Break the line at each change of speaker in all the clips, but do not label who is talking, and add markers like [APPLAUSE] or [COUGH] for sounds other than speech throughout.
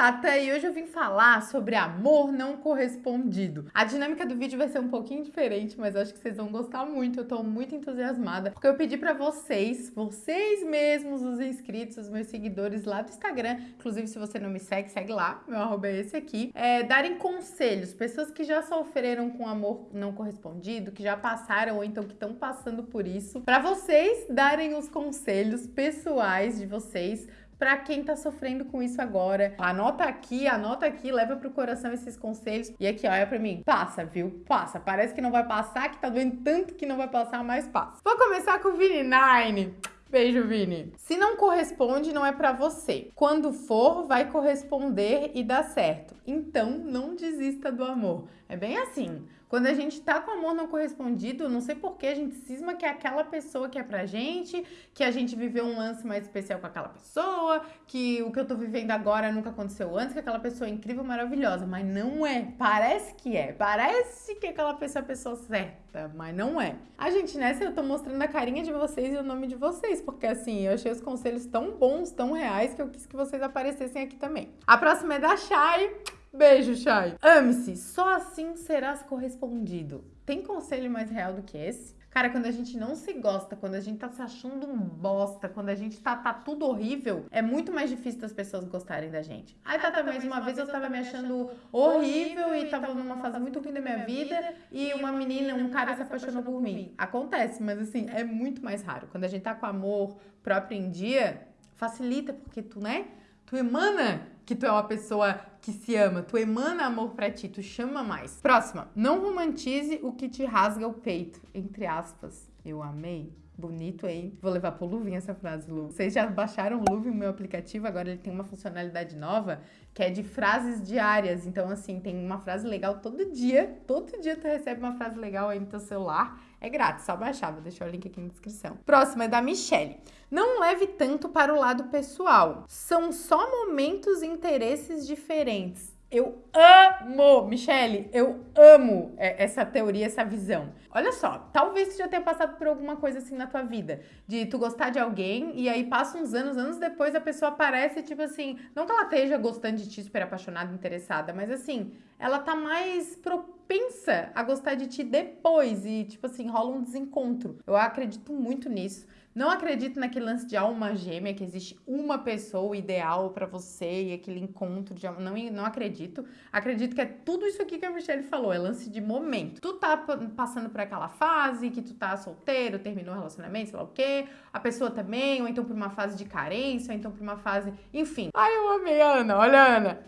Tata e hoje eu vim falar sobre amor não correspondido. A dinâmica do vídeo vai ser um pouquinho diferente, mas acho que vocês vão gostar muito. Eu tô muito entusiasmada, porque eu pedi pra vocês, vocês mesmos, os inscritos, os meus seguidores lá do Instagram, inclusive se você não me segue, segue lá, meu arroba é esse aqui, é, darem conselhos, pessoas que já sofreram com amor não correspondido, que já passaram ou então que estão passando por isso, pra vocês darem os conselhos pessoais de vocês para quem tá sofrendo com isso agora. Anota aqui, anota aqui, leva pro coração esses conselhos. E aqui, olha para mim. Passa, viu? Passa. Parece que não vai passar, que tá doendo tanto que não vai passar, mas passa. Vou começar com o Vini Nine. Beijo, Vini. Se não corresponde, não é para você. Quando for, vai corresponder e dar certo. Então, não desista do amor. É bem assim. Quando a gente tá com amor não correspondido, não sei por que a gente cisma que é aquela pessoa que é pra gente, que a gente viveu um lance mais especial com aquela pessoa, que o que eu tô vivendo agora nunca aconteceu antes, que aquela pessoa é incrível, maravilhosa, mas não é. Parece que é. Parece que aquela pessoa é a pessoa certa, mas não é. A gente, nessa, eu tô mostrando a carinha de vocês e o nome de vocês, porque assim, eu achei os conselhos tão bons, tão reais, que eu quis que vocês aparecessem aqui também. A próxima é da Shai. Beijo, Chay. Ame-se, só assim serás correspondido. Tem conselho mais real do que esse? Cara, quando a gente não se gosta, quando a gente tá se achando um bosta, quando a gente tá, tá tudo horrível, é muito mais difícil das pessoas gostarem da gente. Aí tá, mais uma vez eu tava me achando horrível e tava numa fase muito ruim da minha vida e uma menina, um cara se apaixonou por mim. Acontece, mas assim, é muito mais raro. Quando a gente tá com amor próprio em dia, facilita, porque tu, né? Tu emana que tu é uma pessoa que se ama, tu emana amor pra ti, tu chama mais. Próxima, não romantize o que te rasga o peito, entre aspas. Eu amei. Bonito, hein? Vou levar pro Luvinha essa frase, Lu. Vocês já baixaram o Luve, o meu aplicativo, agora ele tem uma funcionalidade nova, que é de frases diárias. Então, assim, tem uma frase legal todo dia. Todo dia tu recebe uma frase legal aí no teu celular. É grátis, só baixar. Vou deixar o link aqui na descrição. Próxima é da Michelle. Não leve tanto para o lado pessoal. São só momentos e interesses diferentes. Eu amo, Michele, eu amo é, essa teoria, essa visão. Olha só, talvez tu já tenha passado por alguma coisa assim na tua vida, de tu gostar de alguém e aí passa uns anos, anos depois a pessoa aparece tipo assim, não que ela esteja gostando de ti, super apaixonada, interessada, mas assim, ela tá mais propensa a gostar de ti depois e tipo assim, rola um desencontro. Eu acredito muito nisso. Não acredito naquele lance de alma gêmea, que existe uma pessoa ideal para você e aquele encontro de alma. Não, não acredito. Acredito que é tudo isso aqui que a Michelle falou, é lance de momento. Tu tá passando por aquela fase que tu tá solteiro, terminou o relacionamento, sei lá o quê. A pessoa também, ou então por uma fase de carência, ou então por uma fase. Enfim. Ai, eu amei a Ana. Olha, Ana.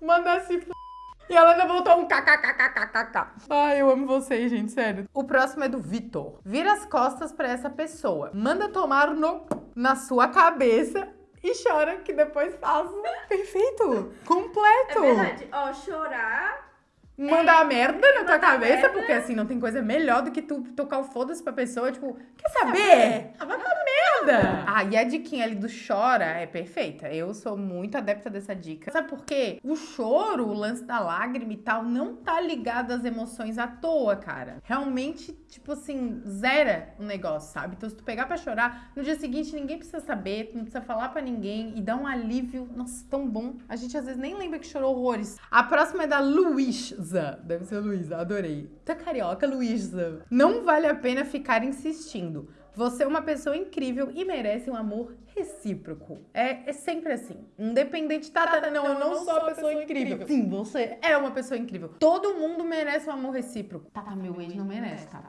Manda se e ela ainda voltou um kkkkkkk. Ai, eu amo vocês, gente, sério. O próximo é do Vitor. Vira as costas pra essa pessoa. Manda tomar no na sua cabeça e chora que depois faz. [LAUGHS] Perfeito. Completo.
É verdade. Ó, chorar
mandar é, merda na tua cabeça, merda. porque assim, não tem coisa melhor do que tu tocar o foda-se pra pessoa, tipo, quer saber? Ah, vai pra merda! Ah, e a diquinha ali do chora é perfeita. Eu sou muito adepta dessa dica. Sabe por quê? O choro, o lance da lágrima e tal, não tá ligado às emoções à toa, cara. Realmente, tipo assim, zera o negócio, sabe? Então, se tu pegar pra chorar, no dia seguinte ninguém precisa saber, tu não precisa falar pra ninguém e dá um alívio. Nossa, tão bom. A gente às vezes nem lembra que chorou horrores. A próxima é da. Luísa. Deve ser Luísa, adorei. Tá carioca, Luísa. Não vale a pena ficar insistindo. Você é uma pessoa incrível e merece um amor recíproco. É, é sempre assim. Independente, tá, tá, não, eu não, não sou uma pessoa, pessoa incrível. incrível. Sim, você é uma pessoa incrível. Todo mundo merece um amor recíproco. Tá, tá, meu ex não merece, tá.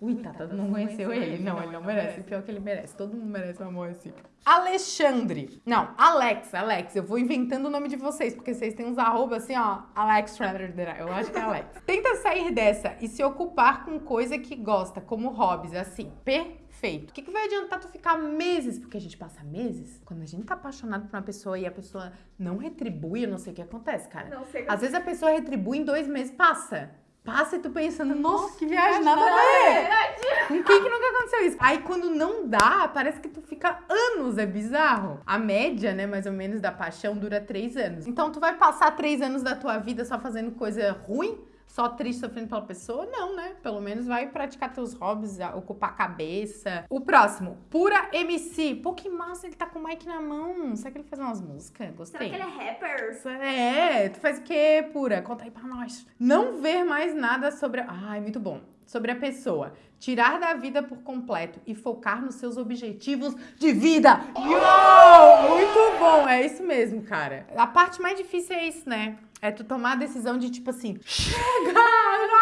Ui, Tata, tá, não conheceu ele. Não, ele não merece. Pior que ele merece. Todo mundo merece um amor recíproco. Alexandre. Não, Alex, Alex. Eu vou inventando o nome de vocês, porque vocês têm uns arroba assim, ó. Alex Eu acho que é Alex. [LAUGHS] Tenta sair dessa e se ocupar com coisa que gosta, como hobbies, assim. Perfeito. O que, que vai adiantar tu ficar meses? Porque a gente passa meses. Quando a gente tá apaixonado por uma pessoa e a pessoa não retribui, eu não sei o que acontece, cara. Não sei. Às vezes a pessoa retribui em dois meses, passa passa e tu pensando, nossa, que viagem, nada a ver. Com quem que nunca aconteceu isso? Aí quando não dá, parece que tu fica anos, é bizarro. A média, né, mais ou menos, da paixão dura três anos. Então tu vai passar três anos da tua vida só fazendo coisa ruim? Só triste sofrendo pela pessoa? Não, né? Pelo menos vai praticar teus hobbies, ocupar a cabeça. O próximo, Pura MC. Pô, que massa, ele tá com o mic na mão. Será que ele faz umas músicas? Gostei.
Será que ele é rapper?
É, tu faz o quê, Pura? Conta aí pra nós. Não ver mais nada sobre... Ai, muito bom sobre a pessoa. Tirar da vida por completo e focar nos seus objetivos de vida. Yo! Muito bom, é isso mesmo, cara. A parte mais difícil é isso, né? É tu tomar a decisão de tipo assim, chega,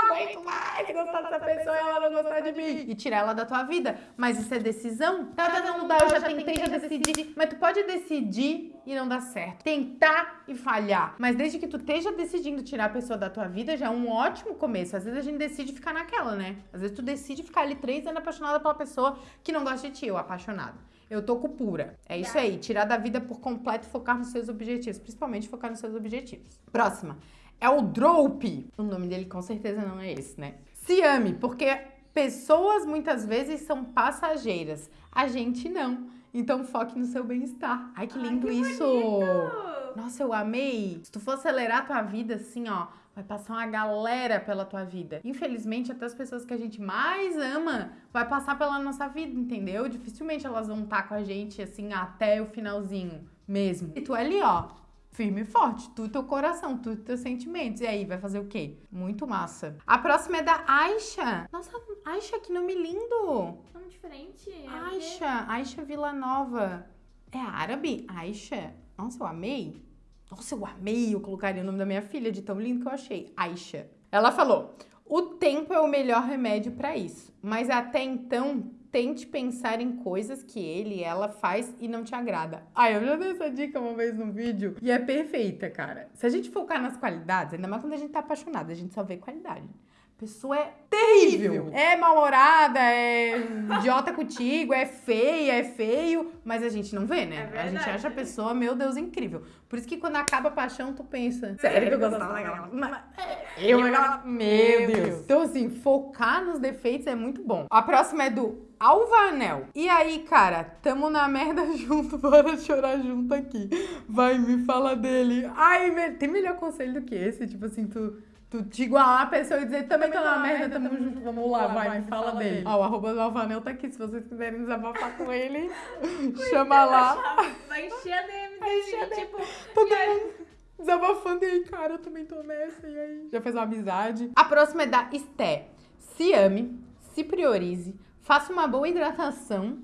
aguento mais gostar dessa pessoa e ela não gostar de mim. E tirar ela da tua vida. Mas isso é decisão? Tá tentando mudar, eu já tentei, já decidi. Mas tu pode decidir e não dar certo. Tentar e falhar. Mas desde que tu esteja decidindo tirar a pessoa da tua vida, já é um ótimo começo. Às vezes a gente decide ficar naquela, né? Às vezes tu decide ficar ali três anos apaixonada pela pessoa que não gosta de ti, ou apaixonado. Eu tô com pura. É isso aí. Tirar da vida por completo e focar nos seus objetivos. Principalmente focar nos seus objetivos. Próxima. É o Drope. O nome dele com certeza não é esse, né? Se ame, porque pessoas muitas vezes são passageiras. A gente não. Então foque no seu bem-estar. Ai, que lindo Ai, que isso! Bonito. Nossa, eu amei. Se tu for acelerar a tua vida assim, ó, vai passar uma galera pela tua vida. Infelizmente, até as pessoas que a gente mais ama vai passar pela nossa vida, entendeu? Dificilmente elas vão estar com a gente assim até o finalzinho mesmo. E tu ali, ó, firme e forte, tu teu coração, tu teus sentimentos. E aí, vai fazer o quê? Muito massa. A próxima é da Aisha. Nossa, Aisha, que nome lindo!
Tão diferente. É
Aisha, Aisha Vila Nova. É árabe? Aisha? Nossa, eu amei. Nossa, eu amei, eu colocaria o nome da minha filha de tão lindo que eu achei. Aisha. Ela falou: "O tempo é o melhor remédio para isso, mas até então tente pensar em coisas que ele, ela faz e não te agrada. Ah, eu já dei essa dica uma vez no vídeo e é perfeita, cara. Se a gente focar nas qualidades, ainda mais quando a gente tá apaixonado, a gente só vê qualidade pessoa é terrível. É mal-humorada, é idiota contigo, é feia, é feio, mas a gente não vê, né? É a gente acha a pessoa, meu Deus, incrível. Por isso que quando acaba a paixão, tu pensa, sério que eu gostava daquela? Eu, meu Deus. Então, assim, focar nos defeitos é muito bom. A próxima é do Alvanel. E aí, cara, tamo na merda [LAUGHS] junto, bora chorar junto aqui. Vai, me fala dele. Ai, tem melhor conselho do que esse? Tipo assim, tu Tu te igualar a pessoa e dizer também tô na merda, tamo junto, vamos lá, vai, vai me fala, fala dele. Ó, o arroba do Alvanel tá aqui, se vocês quiserem desabafar com ele, [LAUGHS] chama lá.
Vai encher a DM dele, tipo...
Todo mundo desabafando e aí, cara, eu também tô nessa, e aí? Já fez uma amizade. A próxima é da Esté. Se ame, se priorize, faça uma boa hidratação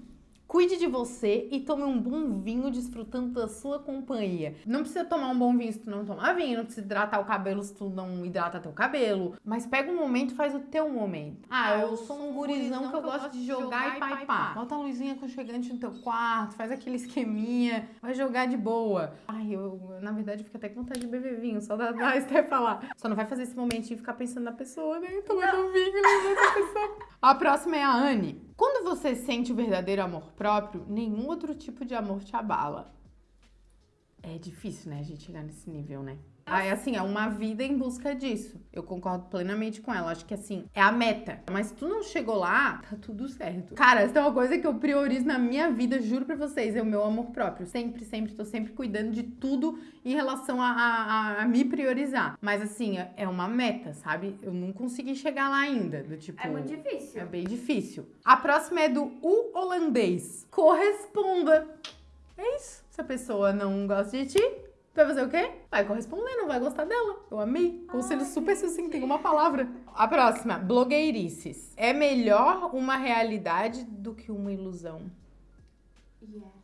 Cuide de você e tome um bom vinho desfrutando da sua companhia. Não precisa tomar um bom vinho se tu não tomar vinho, não precisa hidratar o cabelo se tu não hidrata teu cabelo. Mas pega um momento e faz o teu momento. Ah, eu sou um gurizão que eu gosto de jogar e pai pá. Bota uma luzinha aconchegante no teu quarto, faz aquele esqueminha, vai jogar de boa. Ai, eu, na verdade, fico até com vontade de beber vinho, só da, da até falar. Só não vai fazer esse momentinho e ficar pensando na pessoa, né? Tomando vinho, lembrando da pessoa. A próxima é a Anne. Quando você sente o verdadeiro amor próprio, nenhum outro tipo de amor te abala. É difícil, né, a gente chegar nesse nível, né? Aí, assim, é uma vida em busca disso. Eu concordo plenamente com ela. Acho que, assim, é a meta. Mas se tu não chegou lá, tá tudo certo. Cara, essa é uma coisa que eu priorizo na minha vida, juro pra vocês, é o meu amor próprio. Sempre, sempre, tô sempre cuidando de tudo em relação a, a, a me priorizar. Mas, assim, é, é uma meta, sabe? Eu não consegui chegar lá ainda. Do tipo.
É muito difícil.
É bem difícil. A próxima é do U holandês. Corresponda. É isso. Se a pessoa não gosta de ti, Vai fazer o quê? Vai corresponder, não vai gostar dela. Eu amei. Conselho super sucinto, tem uma palavra. A próxima, blogueirices. É melhor uma realidade do que uma ilusão.
Yes.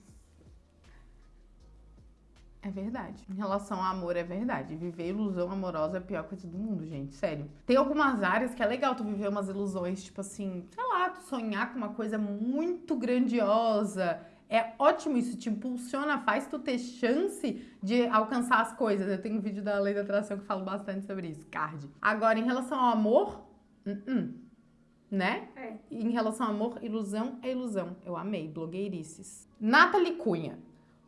É verdade. Em relação ao amor, é verdade. Viver ilusão amorosa é a pior coisa do mundo, gente. Sério. Tem algumas áreas que é legal tu viver umas ilusões, tipo assim, sei lá, tu sonhar com uma coisa muito grandiosa é ótimo, isso te impulsiona, faz tu ter chance de alcançar as coisas. Eu tenho um vídeo da Lei da Atração que falo bastante sobre isso, card. Agora, em relação ao amor, uh -uh, né?
É.
Em relação ao amor, ilusão é ilusão. Eu amei, blogueirices. Nathalie Cunha,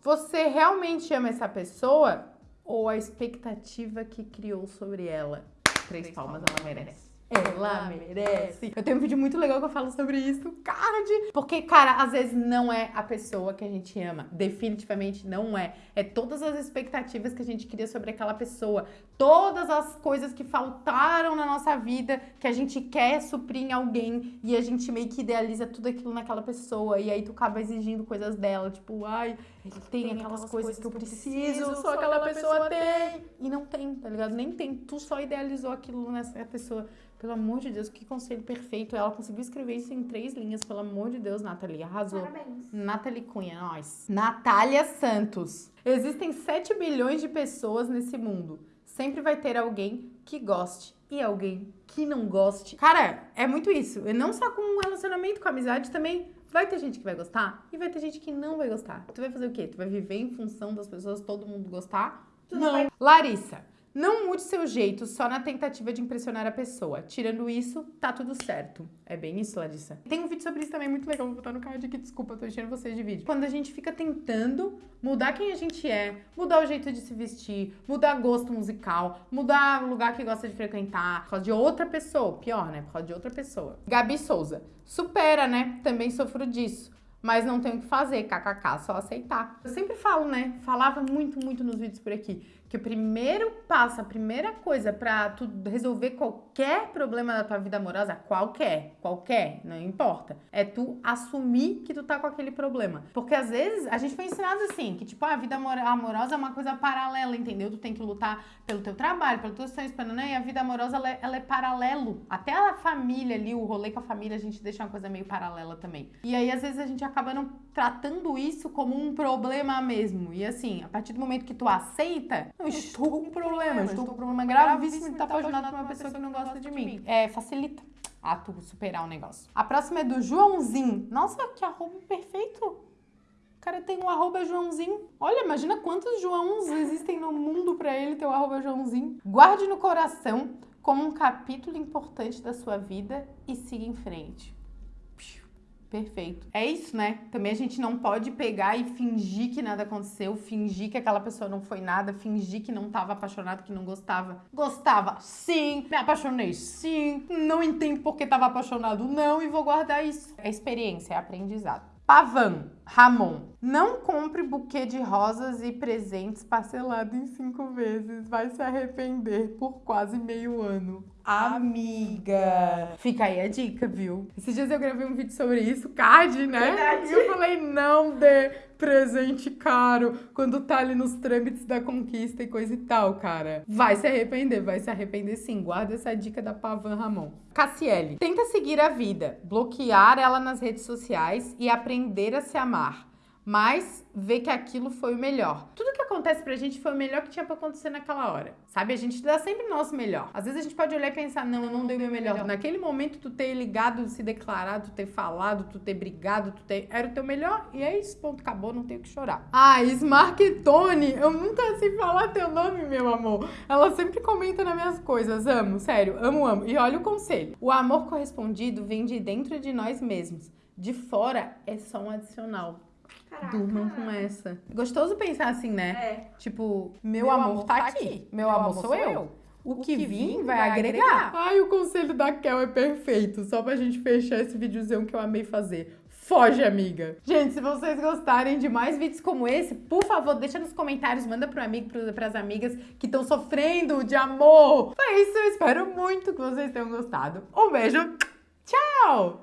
você realmente ama essa pessoa ou a expectativa que criou sobre ela? Três, Três palmas, palmas ela merece. Ela merece. Eu tenho um vídeo muito legal que eu falo sobre isso, card. Porque, cara, às vezes não é a pessoa que a gente ama. Definitivamente não é. É todas as expectativas que a gente cria sobre aquela pessoa. Todas as coisas que faltaram na nossa vida que a gente quer suprir em alguém e a gente meio que idealiza tudo aquilo naquela pessoa. E aí tu acaba exigindo coisas dela. Tipo, ai, ele tem, tem aquelas, aquelas coisas, que eu preciso, só, só aquela, aquela pessoa, pessoa tem. tem. E não tem, tá ligado? Nem tem. Tu só idealizou aquilo nessa pessoa. Pelo amor de Deus, que conselho perfeito. Ela conseguiu escrever isso em três linhas. Pelo amor de Deus, Nathalie. Arrasou.
Parabéns.
Nathalie Cunha, nós. Natália Santos. Existem 7 bilhões de pessoas nesse mundo. Sempre vai ter alguém que goste e alguém que não goste. Cara, é muito isso. E não só com um relacionamento, com amizade também. Vai ter gente que vai gostar e vai ter gente que não vai gostar. Tu vai fazer o quê? Tu vai viver em função das pessoas, todo mundo gostar? Tu não. não. Larissa, não mude seu jeito só na tentativa de impressionar a pessoa. Tirando isso, tá tudo certo. É bem isso, Larissa. Tem um vídeo sobre isso também muito legal, vou botar no card aqui, desculpa, tô enchendo vocês de vídeo. Quando a gente fica tentando mudar quem a gente é, mudar o jeito de se vestir, mudar gosto musical, mudar o lugar que gosta de frequentar, por causa de outra pessoa, pior, né? Por causa de outra pessoa. Gabi Souza, supera, né? Também sofro disso mas não tem o que fazer, kkk, só aceitar. Eu sempre falo, né? Falava muito, muito nos vídeos por aqui que o primeiro passo, a primeira coisa para tu resolver qualquer problema da tua vida amorosa, qualquer, qualquer, não importa, é tu assumir que tu tá com aquele problema. Porque às vezes a gente foi ensinado assim, que tipo, a vida amorosa é uma coisa paralela, entendeu? Tu tem que lutar pelo teu trabalho, pelos teus sonhos, pelo, né? E a vida amorosa ela é, ela é paralelo. Até a família ali, o rolê com a família, a gente deixa uma coisa meio paralela também. E aí às vezes a gente acaba não tratando isso como um problema mesmo. E assim, a partir do momento que tu aceita, eu estou com um problema, estou com um problema gravíssimo de estar apaixonado por uma pessoa que não gosta de mim. É, facilita a tu superar o negócio. A próxima é do Joãozinho. Nossa, que arroba perfeito! O cara tem um arroba Joãozinho. Olha, imagina quantos Joãos existem no mundo para ele ter o um arroba Joãozinho. Guarde no coração como um capítulo importante da sua vida e siga em frente. Perfeito. É isso, né? Também a gente não pode pegar e fingir que nada aconteceu, fingir que aquela pessoa não foi nada, fingir que não estava apaixonado, que não gostava. Gostava, sim. Me apaixonei, sim. Não entendo porque estava apaixonado, não. E vou guardar isso. É experiência, é aprendizado. Pavan, Ramon. Não compre buquê de rosas e presentes parcelado em cinco vezes. Vai se arrepender por quase meio ano. Amiga! Fica aí a dica, viu? Esses dias eu gravei um vídeo sobre isso, card, né? Verdade. E eu falei, não dê presente caro quando tá ali nos trâmites da conquista e coisa e tal, cara. Vai se arrepender, vai se arrepender sim. Guarda essa dica da Pavan Ramon. Cassiele, tenta seguir a vida, bloquear ela nas redes sociais e aprender a se amar mas ver que aquilo foi o melhor. Tudo que acontece pra gente foi o melhor que tinha pra acontecer naquela hora, sabe? A gente dá sempre o nosso melhor. Às vezes a gente pode olhar e pensar, não, eu não dei o meu melhor. Naquele momento, tu ter ligado, se declarado, tu ter falado, tu ter brigado, tu ter... Era o teu melhor e é isso, ponto, acabou, não tenho que chorar. Ah, Smarketone, eu nunca sei falar teu nome, meu amor. Ela sempre comenta nas minhas coisas, amo, sério, amo, amo. E olha o conselho. O amor correspondido vem de dentro de nós mesmos. De fora é só um adicional.
Caraca.
Durmam com essa. Gostoso pensar assim, né?
É.
Tipo, meu, meu amor, amor tá, tá aqui. aqui. Meu, meu amor, amor sou eu. eu. O, o que, que vir vai, vai agregar. agregar. Ai, o conselho da Kel é perfeito. Só pra gente fechar esse videozinho que eu amei fazer. Foge, amiga! Gente, se vocês gostarem de mais vídeos como esse, por favor, deixa nos comentários, manda pro amigo, pras amigas que estão sofrendo de amor. Foi isso, eu espero muito que vocês tenham gostado. Um beijo, tchau!